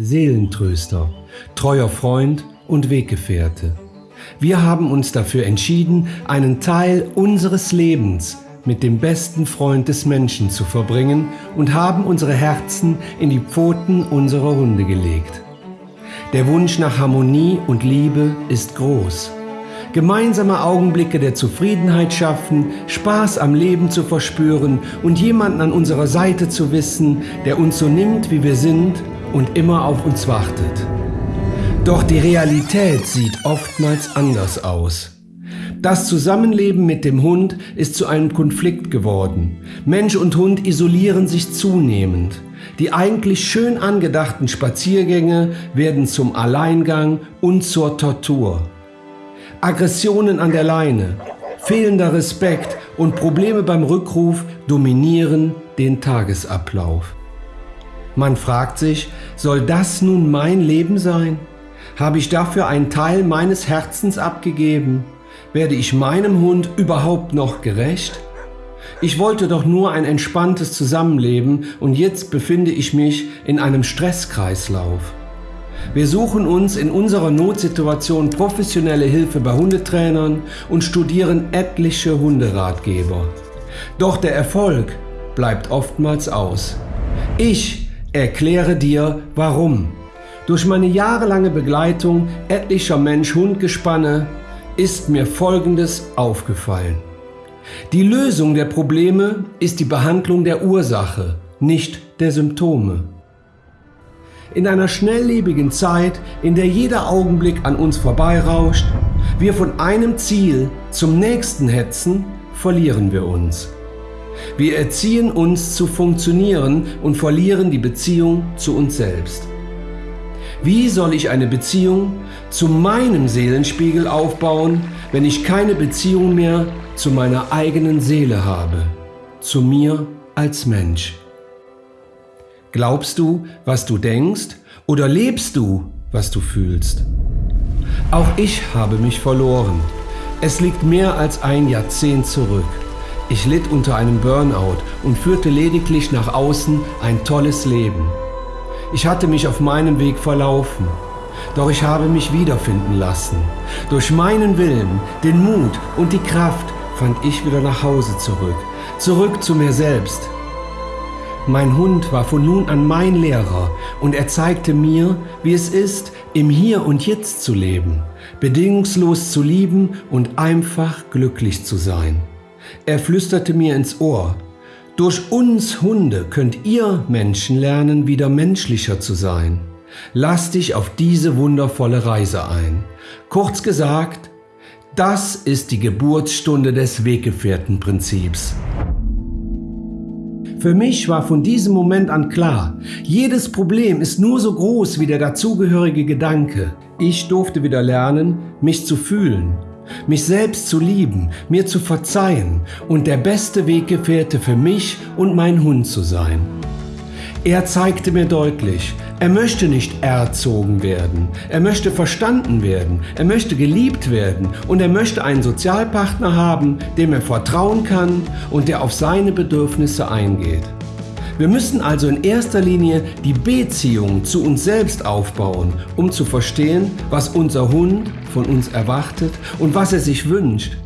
Seelentröster, treuer Freund und Weggefährte. Wir haben uns dafür entschieden, einen Teil unseres Lebens mit dem besten Freund des Menschen zu verbringen und haben unsere Herzen in die Pfoten unserer Hunde gelegt. Der Wunsch nach Harmonie und Liebe ist groß. Gemeinsame Augenblicke der Zufriedenheit schaffen, Spaß am Leben zu verspüren und jemanden an unserer Seite zu wissen, der uns so nimmt, wie wir sind und immer auf uns wartet. Doch die Realität sieht oftmals anders aus. Das Zusammenleben mit dem Hund ist zu einem Konflikt geworden. Mensch und Hund isolieren sich zunehmend. Die eigentlich schön angedachten Spaziergänge werden zum Alleingang und zur Tortur. Aggressionen an der Leine, fehlender Respekt und Probleme beim Rückruf dominieren den Tagesablauf. Man fragt sich, soll das nun mein Leben sein? Habe ich dafür einen Teil meines Herzens abgegeben? Werde ich meinem Hund überhaupt noch gerecht? Ich wollte doch nur ein entspanntes Zusammenleben und jetzt befinde ich mich in einem Stresskreislauf. Wir suchen uns in unserer Notsituation professionelle Hilfe bei Hundetrainern und studieren etliche Hunderatgeber. Doch der Erfolg bleibt oftmals aus. Ich erkläre dir warum. Durch meine jahrelange Begleitung etlicher Mensch-Hund-Gespanne ist mir Folgendes aufgefallen. Die Lösung der Probleme ist die Behandlung der Ursache, nicht der Symptome. In einer schnelllebigen Zeit, in der jeder Augenblick an uns vorbeirauscht, wir von einem Ziel zum nächsten hetzen, verlieren wir uns. Wir erziehen uns zu funktionieren und verlieren die Beziehung zu uns selbst. Wie soll ich eine Beziehung zu meinem Seelenspiegel aufbauen, wenn ich keine Beziehung mehr zu meiner eigenen Seele habe, zu mir als Mensch? Glaubst du, was du denkst, oder lebst du, was du fühlst? Auch ich habe mich verloren. Es liegt mehr als ein Jahrzehnt zurück. Ich litt unter einem Burnout und führte lediglich nach außen ein tolles Leben. Ich hatte mich auf meinem Weg verlaufen, doch ich habe mich wiederfinden lassen. Durch meinen Willen, den Mut und die Kraft fand ich wieder nach Hause zurück, zurück zu mir selbst. Mein Hund war von nun an mein Lehrer und er zeigte mir, wie es ist, im Hier und Jetzt zu leben, bedingungslos zu lieben und einfach glücklich zu sein. Er flüsterte mir ins Ohr, durch uns Hunde könnt ihr Menschen lernen, wieder menschlicher zu sein. Lass dich auf diese wundervolle Reise ein. Kurz gesagt, das ist die Geburtsstunde des Weggefährtenprinzips. Für mich war von diesem Moment an klar, jedes Problem ist nur so groß wie der dazugehörige Gedanke. Ich durfte wieder lernen, mich zu fühlen, mich selbst zu lieben, mir zu verzeihen und der beste Weggefährte für mich und mein Hund zu sein. Er zeigte mir deutlich, er möchte nicht erzogen werden, er möchte verstanden werden, er möchte geliebt werden und er möchte einen Sozialpartner haben, dem er vertrauen kann und der auf seine Bedürfnisse eingeht. Wir müssen also in erster Linie die Beziehung zu uns selbst aufbauen, um zu verstehen, was unser Hund von uns erwartet und was er sich wünscht.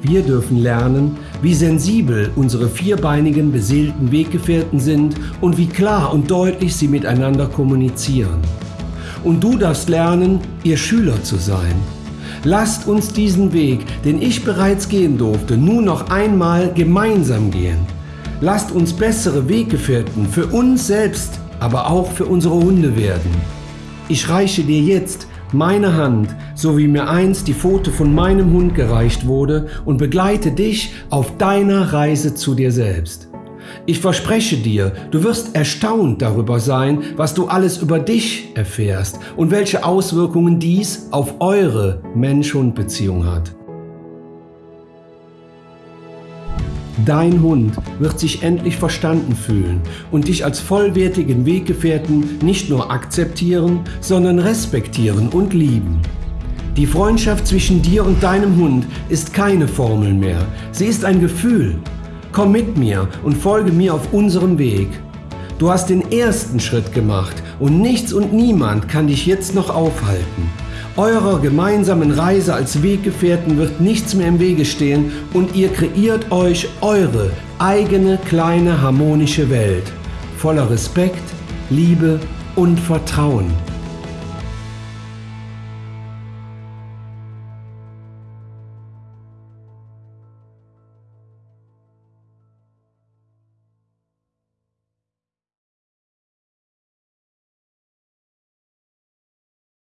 Wir dürfen lernen, wie sensibel unsere vierbeinigen beseelten Weggefährten sind und wie klar und deutlich sie miteinander kommunizieren. Und du darfst lernen, ihr Schüler zu sein. Lasst uns diesen Weg, den ich bereits gehen durfte, nun noch einmal gemeinsam gehen. Lasst uns bessere Weggefährten für uns selbst, aber auch für unsere Hunde werden. Ich reiche dir jetzt meine Hand, so wie mir einst die Pfote von meinem Hund gereicht wurde, und begleite dich auf deiner Reise zu dir selbst. Ich verspreche dir, du wirst erstaunt darüber sein, was du alles über dich erfährst und welche Auswirkungen dies auf eure Mensch-Hund-Beziehung hat. Dein Hund wird sich endlich verstanden fühlen und dich als vollwertigen Weggefährten nicht nur akzeptieren, sondern respektieren und lieben. Die Freundschaft zwischen dir und deinem Hund ist keine Formel mehr, sie ist ein Gefühl. Komm mit mir und folge mir auf unserem Weg. Du hast den ersten Schritt gemacht und nichts und niemand kann dich jetzt noch aufhalten. Eurer gemeinsamen Reise als Weggefährten wird nichts mehr im Wege stehen und ihr kreiert euch eure eigene kleine harmonische Welt voller Respekt, Liebe und Vertrauen.